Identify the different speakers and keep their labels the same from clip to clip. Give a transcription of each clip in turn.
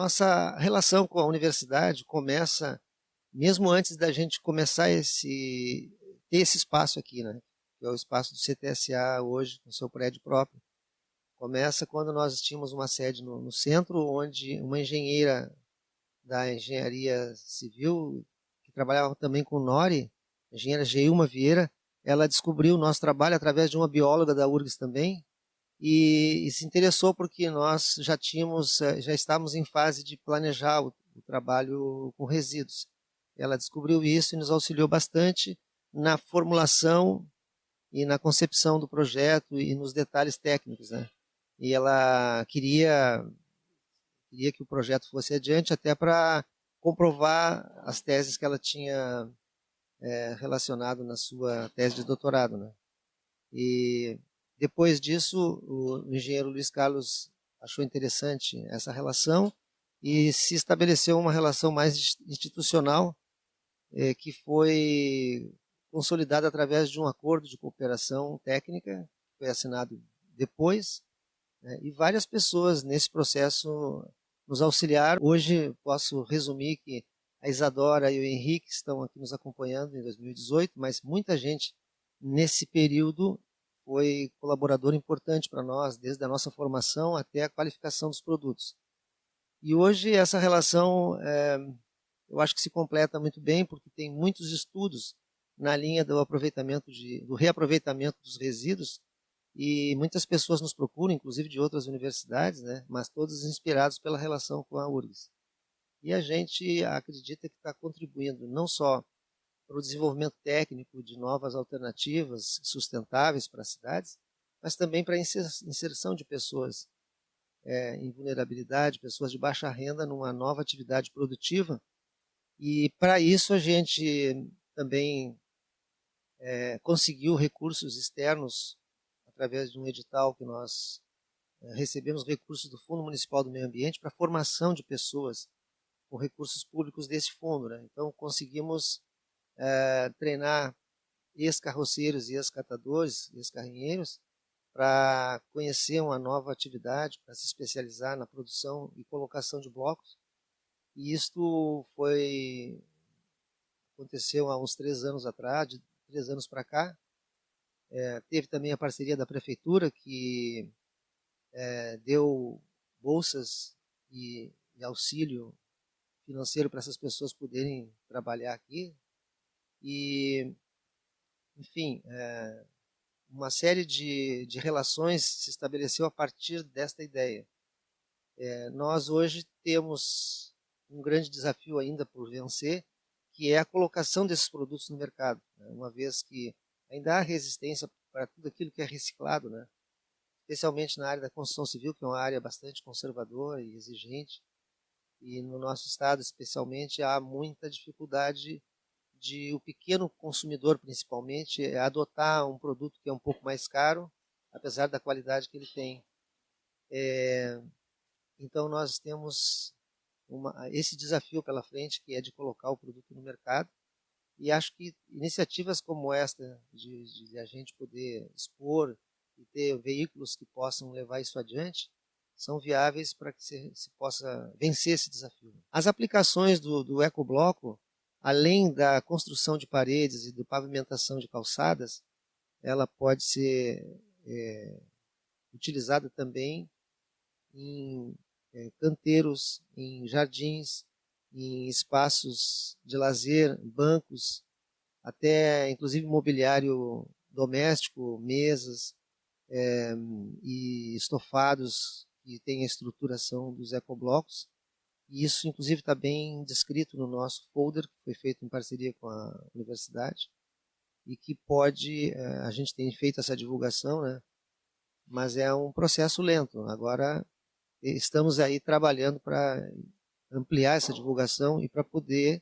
Speaker 1: nossa relação com a universidade começa mesmo antes da gente começar esse ter esse espaço aqui, né? Que é o espaço do CTSA hoje, com seu prédio próprio. Começa quando nós tínhamos uma sede no, no centro, onde uma engenheira da engenharia civil, que trabalhava também com Nori, a engenheira Geilma Vieira, ela descobriu o nosso trabalho através de uma bióloga da URGS também, e, e, se interessou porque nós já tínhamos, eh, já estávamos em fase de planejar o, o trabalho com resíduos. Ela descobriu isso e nos auxiliou bastante na formulação e na concepção do projeto e nos detalhes técnicos, né? E ela queria queria que o projeto fosse adiante até para comprovar as teses que ela tinha é, relacionado na sua tese de doutorado, né? E depois disso, o engenheiro Luiz Carlos achou interessante essa relação e se estabeleceu uma relação mais institucional é, que foi consolidada através de um acordo de cooperação técnica que foi assinado depois né, e várias pessoas nesse processo nos auxiliaram. Hoje posso resumir que a Isadora e o Henrique estão aqui nos acompanhando em 2018, mas muita gente nesse período foi colaborador importante para nós, desde a nossa formação até a qualificação dos produtos. E hoje essa relação, é, eu acho que se completa muito bem, porque tem muitos estudos na linha do aproveitamento de, do reaproveitamento dos resíduos, e muitas pessoas nos procuram, inclusive de outras universidades, né, mas todos inspirados pela relação com a URGS. E a gente acredita que está contribuindo não só para o desenvolvimento técnico de novas alternativas sustentáveis para as cidades, mas também para a inserção de pessoas é, em vulnerabilidade, pessoas de baixa renda numa nova atividade produtiva. E para isso a gente também é, conseguiu recursos externos através de um edital que nós é, recebemos recursos do Fundo Municipal do Meio Ambiente para formação de pessoas com recursos públicos desse fundo. Né? Então, conseguimos é, treinar ex-carroceiros e ex-catadores, ex-carrinheiros, para conhecer uma nova atividade, para se especializar na produção e colocação de blocos. E isto foi aconteceu há uns três anos atrás, de três anos para cá. É, teve também a parceria da prefeitura que é, deu bolsas e, e auxílio financeiro para essas pessoas poderem trabalhar aqui. E, enfim, é, uma série de, de relações se estabeleceu a partir desta ideia. É, nós hoje temos um grande desafio ainda por vencer, que é a colocação desses produtos no mercado, né? uma vez que ainda há resistência para tudo aquilo que é reciclado, né? especialmente na área da construção civil, que é uma área bastante conservadora e exigente, e no nosso estado especialmente há muita dificuldade de o pequeno consumidor principalmente adotar um produto que é um pouco mais caro, apesar da qualidade que ele tem. É, então nós temos uma, esse desafio pela frente que é de colocar o produto no mercado e acho que iniciativas como esta de, de a gente poder expor e ter veículos que possam levar isso adiante são viáveis para que se, se, possa vencer esse desafio. As aplicações do, do ecobloco, além da construção de paredes e da pavimentação de calçadas, ela pode ser é, utilizada também em é, canteiros, em jardins, em espaços de lazer, bancos, até inclusive mobiliário doméstico, mesas é, e estofados que tem a estruturação dos ecoblocos. E isso, inclusive, está bem descrito no nosso folder, que foi feito em parceria com a universidade, e que pode, eh, a gente tem feito essa divulgação, né? mas é um processo lento. Agora, estamos aí trabalhando para ampliar essa divulgação e para poder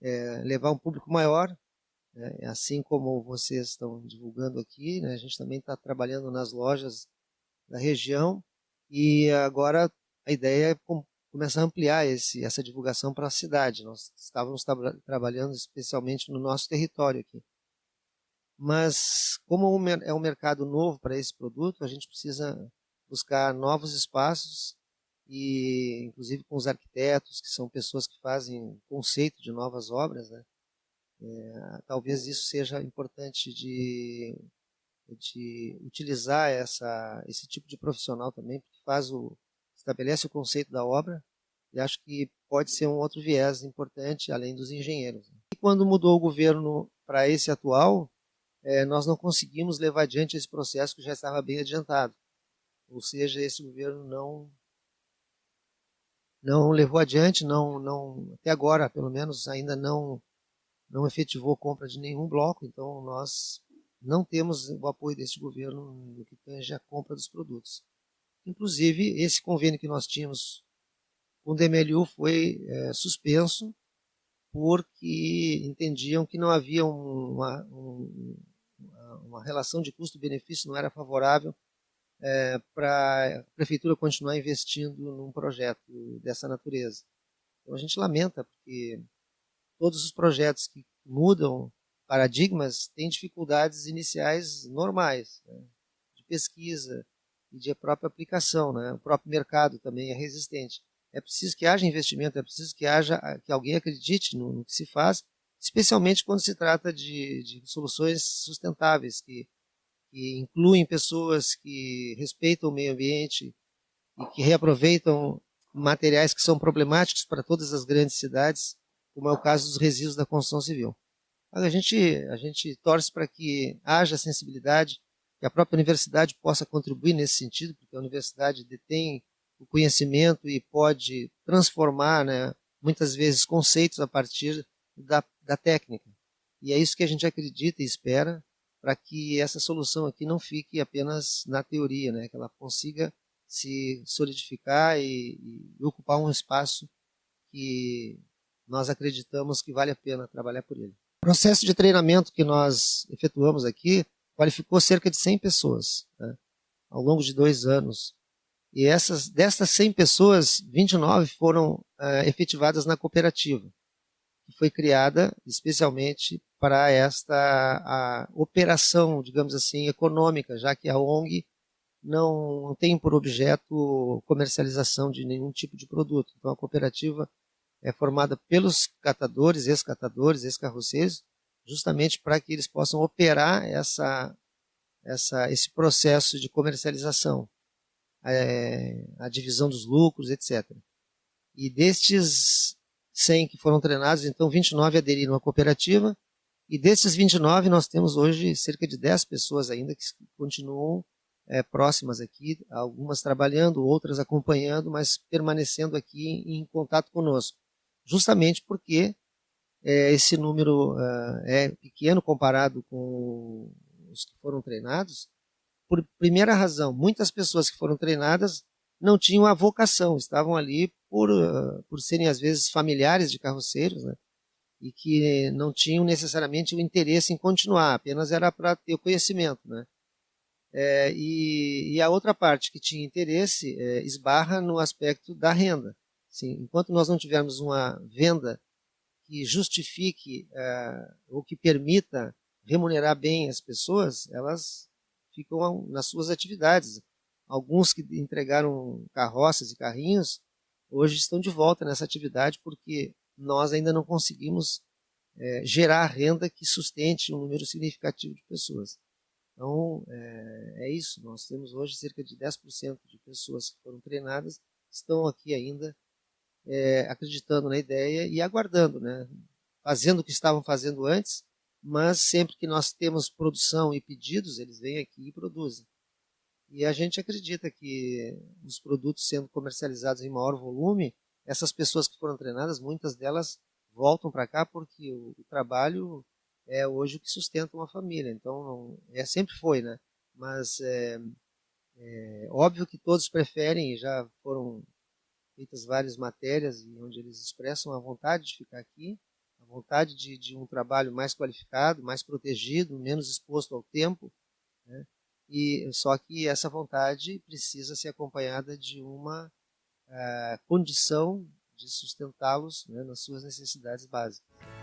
Speaker 1: é, levar um público maior, né? assim como vocês estão divulgando aqui, né? a gente também está trabalhando nas lojas da região e agora a ideia é começar a ampliar esse, essa divulgação para a cidade. Nós estávamos tra trabalhando especialmente no nosso território aqui. Mas, como é um mercado novo para esse produto, a gente precisa buscar novos espaços e inclusive com os arquitetos, que são pessoas que fazem conceito de novas obras, né? É, talvez isso seja importante de, de utilizar essa, esse tipo de profissional também, porque faz o, estabelece o conceito da obra e acho que pode ser um outro viés importante, além dos engenheiros. E quando mudou o governo para esse atual, é, nós não conseguimos levar adiante esse processo que já estava bem adiantado. Ou seja, esse governo não não levou adiante, não, não até agora, pelo menos, ainda não não efetivou compra de nenhum bloco, então nós não temos o apoio deste governo no que tange a compra dos produtos. Inclusive, esse convênio que nós tínhamos com o DMLU foi é, suspenso porque entendiam que não havia uma, uma relação de custo-benefício, não era favorável é, para a prefeitura continuar investindo num projeto dessa natureza. Então a gente lamenta, porque todos os projetos que mudam paradigmas têm dificuldades iniciais normais, né, de pesquisa e de própria aplicação. Né, o próprio mercado também é resistente. É preciso que haja investimento, é preciso que haja que alguém acredite no, no que se faz, especialmente quando se trata de, de soluções sustentáveis que que incluem pessoas que respeitam o meio ambiente e que reaproveitam materiais que são problemáticos para todas as grandes cidades, como é o caso dos resíduos da construção civil. A gente, a gente torce para que haja sensibilidade, que a própria universidade possa contribuir nesse sentido, porque a universidade detém o conhecimento e pode transformar, né, muitas vezes, conceitos a partir da, da técnica. E é isso que a gente acredita e espera, para que essa solução aqui não fique apenas na teoria, né? que ela consiga se solidificar e, e ocupar um espaço que nós acreditamos que vale a pena trabalhar por ele. O processo de treinamento que nós efetuamos aqui qualificou cerca de 100 pessoas né? ao longo de dois anos. E essas, dessas 100 pessoas, 29 foram uh, efetivadas na cooperativa que foi criada especialmente para esta operação, digamos assim, econômica, já que a ONG não tem por objeto comercialização de nenhum tipo de produto. Então a cooperativa é formada pelos catadores, ex-catadores, ex-carroceiros, justamente para que eles possam operar essa, essa, esse processo de comercialização, é, a divisão dos lucros, etc. E destes 100 que foram treinados, então 29 aderiram à cooperativa, e desses 29 nós temos hoje cerca de 10 pessoas ainda que continuam é, próximas aqui, algumas trabalhando, outras acompanhando, mas permanecendo aqui em, contato conosco, justamente porque é, esse número uh, é pequeno comparado com os que foram treinados, por primeira razão, muitas pessoas que foram treinadas não tinham a vocação, estavam ali por, uh, por serem às vezes familiares de carroceiros, né? e que não tinham necessariamente o interesse em continuar, apenas era para ter o conhecimento. Né? É, e, e, a outra parte que tinha interesse é, esbarra no aspecto da renda. Assim, enquanto nós não tivermos uma venda que justifique é, ou que permita remunerar bem as pessoas, elas ficam nas suas atividades. Alguns que entregaram carroças e carrinhos, hoje estão de volta nessa atividade porque nós ainda não conseguimos é, gerar renda que sustente um número significativo de pessoas. Então, é, é, isso. Nós temos hoje cerca de 10% de pessoas que foram treinadas, estão aqui ainda é, acreditando na ideia e aguardando, né? fazendo o que estavam fazendo antes, mas sempre que nós temos produção e pedidos, eles vêm aqui e produzem. E a gente acredita que os produtos sendo comercializados em maior volume, essas pessoas que foram treinadas, muitas delas voltam para cá porque o, o, trabalho é hoje o que sustenta uma família. Então, é sempre foi, né? Mas é, é óbvio que todos preferem, já foram feitas várias matérias onde eles expressam a vontade de ficar aqui, a vontade de, de um trabalho mais qualificado, mais protegido, menos exposto ao tempo, né? E só que essa vontade precisa ser acompanhada de uma uh, condição de sustentá-los né, nas suas necessidades básicas.